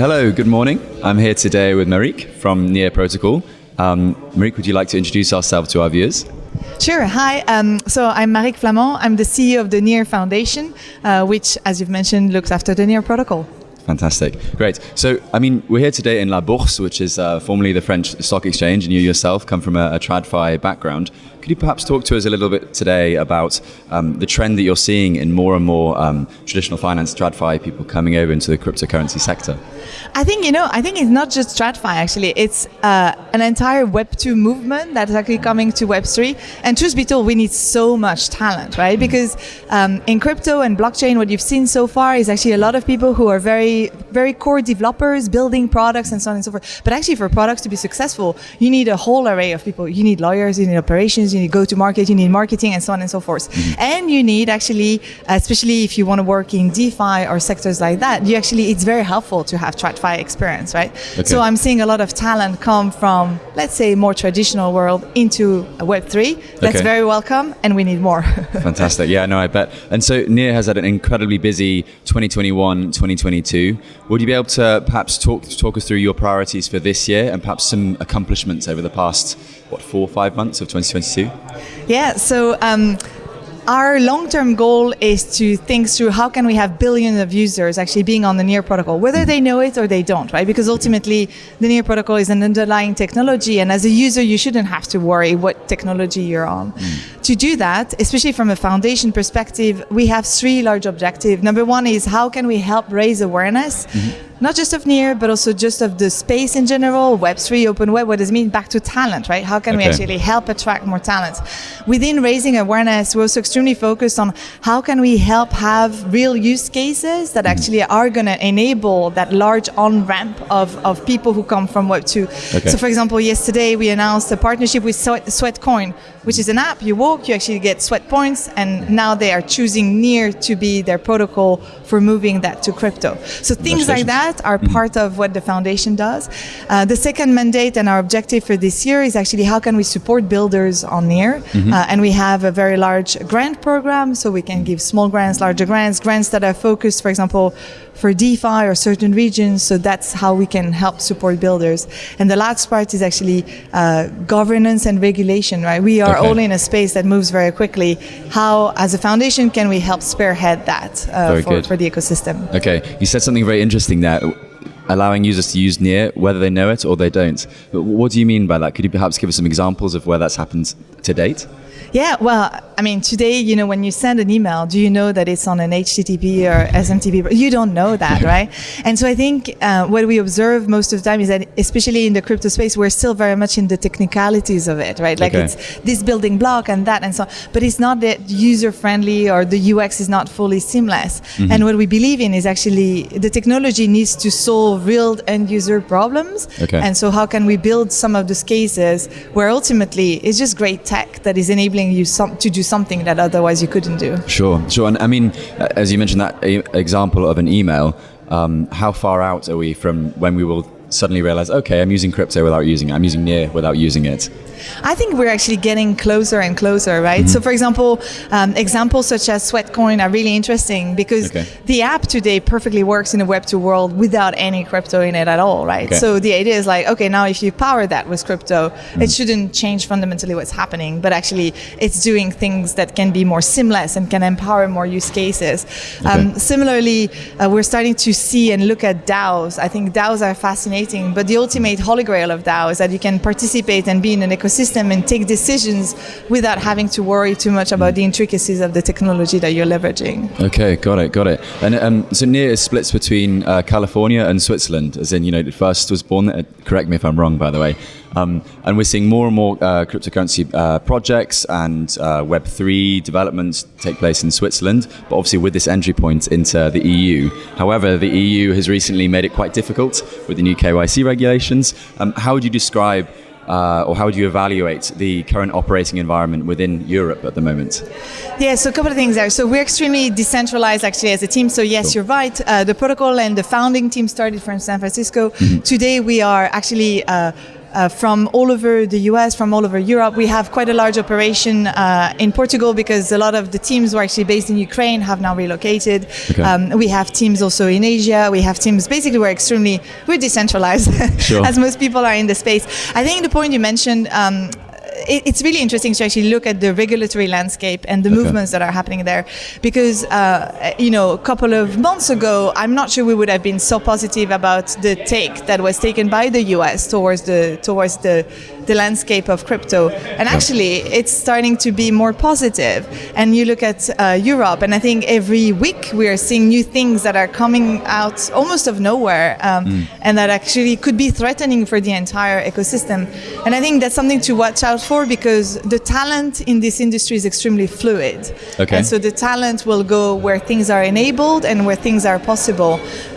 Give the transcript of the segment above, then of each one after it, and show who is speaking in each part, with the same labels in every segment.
Speaker 1: Hello, good morning. I'm here today with Marieke from Near Protocol. Um, Marieke, would you like to introduce ourselves to our viewers?
Speaker 2: Sure. Hi. Um, so I'm Marieke Flament. I'm the CEO of the NEAR Foundation, uh, which, as you've mentioned, looks after the NEAR protocol.
Speaker 1: Fantastic. Great. So, I mean, we're here today in La Bourse, which is uh, formerly the French stock exchange, and you yourself come from a, a TradFi background. Could you perhaps talk to us a little bit today about um, the trend that you're seeing in more and more um, traditional finance TradFi people coming over into the cryptocurrency sector?
Speaker 2: I think, you know, I think it's not just TradFi actually. It's uh, an entire Web2 movement that's actually coming to Web3. And truth be told, we need so much talent, right? Mm. Because um, in crypto and blockchain, what you've seen so far is actually a lot of people who are very, very core developers building products and so on and so forth. But actually, for products to be successful, you need a whole array of people. You need lawyers, you need operations, you need go to market, you need marketing, and so on and so forth. Mm. And you need actually, especially if you want to work in DeFi or sectors like that, you actually, it's very helpful to have TradFi experience, right? Okay. So I'm seeing a lot of talent come from, let's say, more traditional world into Web3. That's okay. very welcome, and we need more.
Speaker 1: Fantastic. Yeah, no, I bet. And so Near has had an incredibly busy 2021, 2022. Would you be able to perhaps talk talk us through your priorities for this year and perhaps some accomplishments over the past what four or five months of 2022?
Speaker 2: Yeah. So. Um, our long-term goal is to think through how can we have billions of users actually being on the Near protocol, whether they know it or they don't, right? Because ultimately, the Near protocol is an underlying technology, and as a user, you shouldn't have to worry what technology you're on. To do that, especially from a foundation perspective, we have three large objectives. Number one is how can we help raise awareness? Mm-hmm not just of Near, but also just of the space in general, Web3, open web, what does it mean back to talent, right? How can okay. we actually help attract more talent? Within raising awareness, we're also extremely focused on how can we help have real use cases that mm-hmm. actually are going to enable that large on-ramp of, of people who come from Web2. Okay. So for example, yesterday we announced a partnership with Sweat, Sweatcoin, which is an app, you walk, you actually get sweat points, and now they are choosing Near to be their protocol for moving that to crypto. So things like that are mm-hmm. part of what the foundation does. Uh, the second mandate and our objective for this year is actually how can we support builders on Near, mm-hmm. uh, and we have a very large grant program, so we can give small grants, larger grants, grants that are focused, for example, for DeFi or certain regions. So that's how we can help support builders. And the last part is actually uh, governance and regulation, right? We are okay. all in a space that moves very quickly. How, as a foundation, can we help spearhead that uh, for, for the ecosystem?
Speaker 1: Okay, you said something very interesting there allowing users to use Near whether they know it or they don't. What do you mean by that? Could you perhaps give us some examples of where that's happened to date?
Speaker 2: Yeah, well, I mean, today, you know, when you send an email, do you know that it's on an HTTP or SMTP? You don't know that, right? And so I think uh, what we observe most of the time is that, especially in the crypto space, we're still very much in the technicalities of it, right? Like okay. it's this building block and that and so on. But it's not that user friendly or the UX is not fully seamless. Mm-hmm. And what we believe in is actually the technology needs to solve real end user problems. Okay. And so how can we build some of those cases where ultimately it's just great tech that is enabling enabling you some, to do something that otherwise you couldn't do.
Speaker 1: Sure, sure. And I mean, as you mentioned that example of an email, um, how far out are we from when we will suddenly realize, okay, I'm using crypto without using it. I'm using Near without using it.
Speaker 2: I think we're actually getting closer and closer, right? Mm-hmm. So, for example, um, examples such as Sweatcoin are really interesting because okay. the app today perfectly works in a Web2 world without any crypto in it at all, right? Okay. So, the idea is like, okay, now if you power that with crypto, mm-hmm. it shouldn't change fundamentally what's happening, but actually it's doing things that can be more seamless and can empower more use cases. Okay. Um, similarly, uh, we're starting to see and look at DAOs. I think DAOs are fascinating, but the ultimate holy grail of DAO is that you can participate and be in an ecosystem ecosystem and take decisions without having to worry too much about the intricacies of the technology that you're leveraging.
Speaker 1: Okay, got it, got it. And um, so Near is splits between uh, California and Switzerland, as in, you know, it first was born, uh, correct me if I'm wrong, by the way. Um, and we're seeing more and more uh, cryptocurrency uh, projects and uh, Web3 developments take place in Switzerland, but obviously with this entry point into the EU. However, the EU has recently made it quite difficult with the new KYC regulations. Um, how would you describe uh, or how would you evaluate the current operating environment within Europe at the moment?
Speaker 2: Yeah, so a couple of things there. So we're extremely decentralized actually as a team. So yes, cool. you're right. Uh, the protocol and the founding team started from San Francisco. Mm-hmm. Today we are actually uh, uh, from all over the US, from all over Europe. We have quite a large operation uh, in Portugal because a lot of the teams who are actually based in Ukraine have now relocated.
Speaker 1: Okay.
Speaker 2: Um, we have teams also in Asia. We have teams basically we're extremely we're decentralized
Speaker 1: Sure.
Speaker 2: as most people are in the space. I think the point you mentioned. Um, it- it's really interesting to actually look at the regulatory landscape and the
Speaker 1: Okay.
Speaker 2: movements that are happening there because uh, you know a couple of months ago i'm not sure we would have been so positive about the take that was taken by the us towards the towards the the landscape of crypto and actually it's starting to be more positive. and you look at uh, europe and i think every week we are seeing new things that are coming out almost of nowhere um, and that actually could be threatening for the entire ecosystem and i think that's something to watch out for because the talent in this industry is extremely fluid
Speaker 1: Okay.
Speaker 2: and so the talent will go where things are enabled and where things are possible.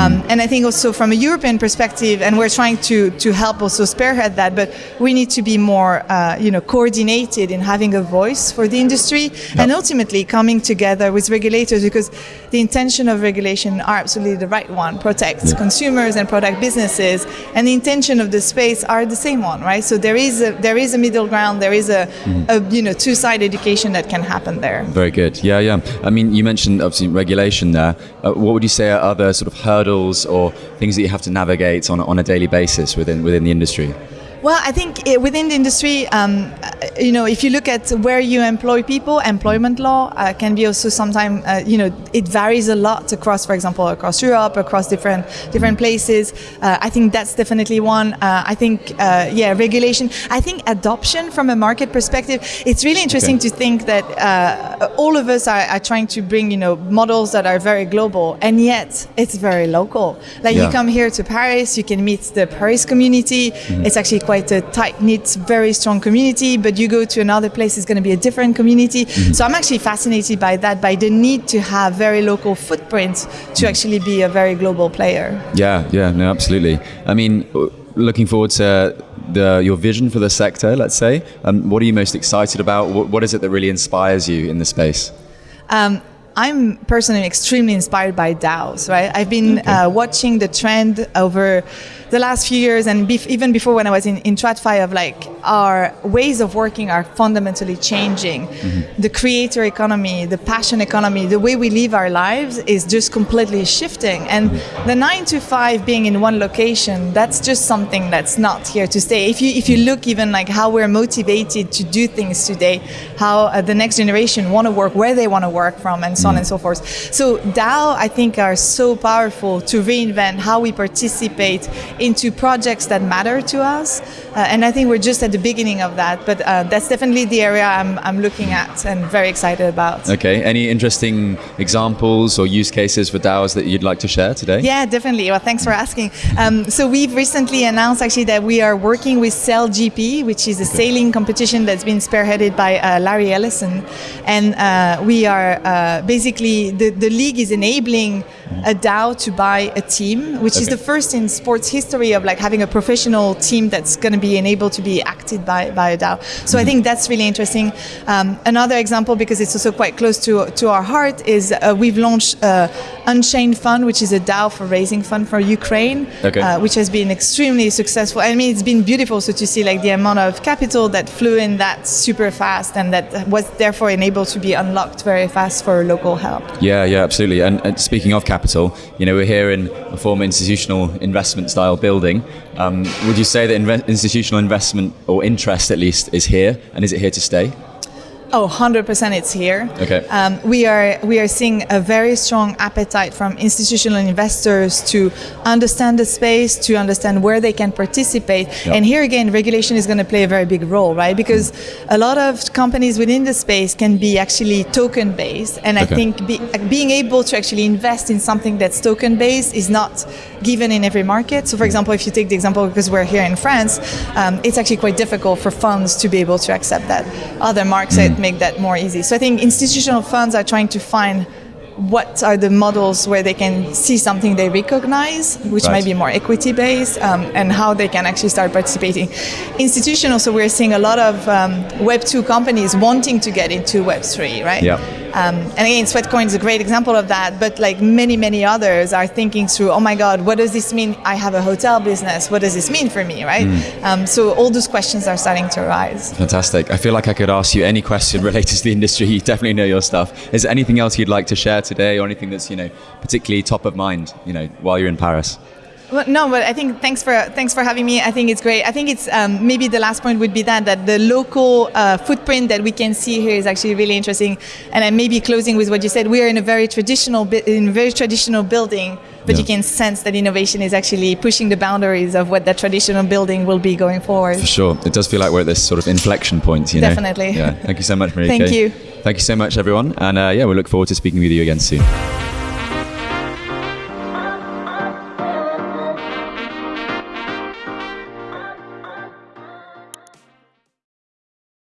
Speaker 2: Um, And I think also from a European perspective, and we're trying to, to help also spearhead that, but we need to be more, uh, you know, coordinated in having a voice for the industry and ultimately coming together with regulators because the intention of regulation are absolutely the right one, protect consumers and protect businesses, and the intention of the space are the same one, right? So there is a, there is a middle ground, there is a, a you know, two-side education that can happen there.
Speaker 1: Very good. Yeah, yeah. I mean, you mentioned obviously regulation there. Uh, what would you say are other sort of hurdles or things that you have to navigate on, a- on a daily basis within within the industry?
Speaker 2: Well, I think uh, within the industry, um, uh, you know, if you look at where you employ people, employment law uh, can be also sometimes, uh, you know, it varies a lot across, for example, across Europe, across different different places. Uh, I think that's definitely one. Uh, I think, uh, yeah, regulation. I think adoption from a market perspective. It's really interesting
Speaker 1: Okay.
Speaker 2: to think that uh, all of us are, are trying to bring, you know, models that are very global, and yet it's very local. Like
Speaker 1: Yeah.
Speaker 2: you come here to Paris, you can meet the Paris community. It's actually quite a tight knit, very strong community. But you go to another place, it's going to be a different community. So I'm actually fascinated by that, by the need to have very local footprints to actually be a very global player.
Speaker 1: Yeah, yeah, no, absolutely. I mean, looking forward to the, your vision for the sector, let's say. Um, what are you most excited about? What, what is it that really inspires you in the space?
Speaker 2: Um, I'm personally extremely inspired by DAOs, right? I've been uh, watching the trend over the last few years and bef- even before when I was in, in TradFi of like our ways of working are fundamentally changing. Mm-hmm. The creator economy, the passion economy, the way we live our lives is just completely shifting. And mm-hmm. the nine to five being in one location, that's just something that's not here to stay. If you, if you look even like how we're motivated to do things today, how uh, the next generation want to work where they want to work from and so on and so mm-hmm. forth. So DAO, I think, are so powerful to reinvent how we participate into projects that matter to us. Uh, and I think we're just at the beginning of that. But uh, that's definitely the area I'm, I'm looking at and very excited about.
Speaker 1: Okay, any interesting examples or use cases for DAOs that you'd like to share today?
Speaker 2: Yeah, definitely. Well, thanks for asking. Um, so we've recently announced actually that we are working with Sail GP, which is a sailing competition that's been spearheaded by uh, Larry Ellison, and uh, we are uh, basically the, the league is enabling a DAO to buy a team, which is the first in sports history of like having a professional team that's going to be enabled to be acted by, by a DAO. So I think that's really interesting. Um, another example, because it's also quite close to to our heart, is uh, we've launched uh, Unchained Fund, which is a DAO for raising fund for Ukraine,
Speaker 1: Okay.
Speaker 2: uh, which has been extremely successful. I mean, it's been beautiful so to see like the amount of capital that flew in that super fast and that was therefore enabled to be unlocked very fast for local help.
Speaker 1: Yeah, yeah, absolutely. And, and speaking of capital, you know, we're here in a former institutional investment style building. Um, would you say that inve- institutional investment or interest at least is here, and is it here to stay?
Speaker 2: Oh, 100% it's here.
Speaker 1: Okay.
Speaker 2: Um, we are we are seeing a very strong appetite from institutional investors to understand the space, to understand where they can participate.
Speaker 1: Yep.
Speaker 2: And here again, regulation is going to play a very big role, right? Because a lot of companies within the space can be actually token based, and I think be, being able to actually invest in something that's token based is not given in every market. So, for example, if you take the example because we're here in France, um, it's actually quite difficult for funds to be able to accept that. Other markets make that more easy. So, I think institutional funds are trying to find what are the models where they can see something they recognize, which
Speaker 1: Right.
Speaker 2: might be more equity based, um, and how they can actually start participating. Institutional, so we're seeing a lot of um, Web 2 companies wanting to get into Web 3, right?
Speaker 1: Yeah.
Speaker 2: Um, and again, Sweatcoin is a great example of that. But like many, many others are thinking through, oh my God, what does this mean? I have a hotel business. What does this mean for me, right? Um, so all those questions are starting to arise.
Speaker 1: Fantastic. I feel like I could ask you any question related to the industry. You definitely know your stuff. Is there anything else you'd like to share today, or anything that's you know particularly top of mind, you know, while you're in Paris?
Speaker 2: Well, no, but I think thanks for thanks for having me. I think it's great. I think it's um, maybe the last point would be that that the local uh, footprint that we can see here is actually really interesting. And I maybe closing with what you said. We are in a very traditional in a very traditional building, but
Speaker 1: Yeah.
Speaker 2: you can sense that innovation is actually pushing the boundaries of what that traditional building will be going forward.
Speaker 1: For sure. It does feel like we're at this sort of inflection point, you know.
Speaker 2: Definitely.
Speaker 1: Yeah. Thank you so much, Marie.
Speaker 2: Thank you.
Speaker 1: Thank you so much, everyone. And uh, yeah, we look forward to speaking with you again soon.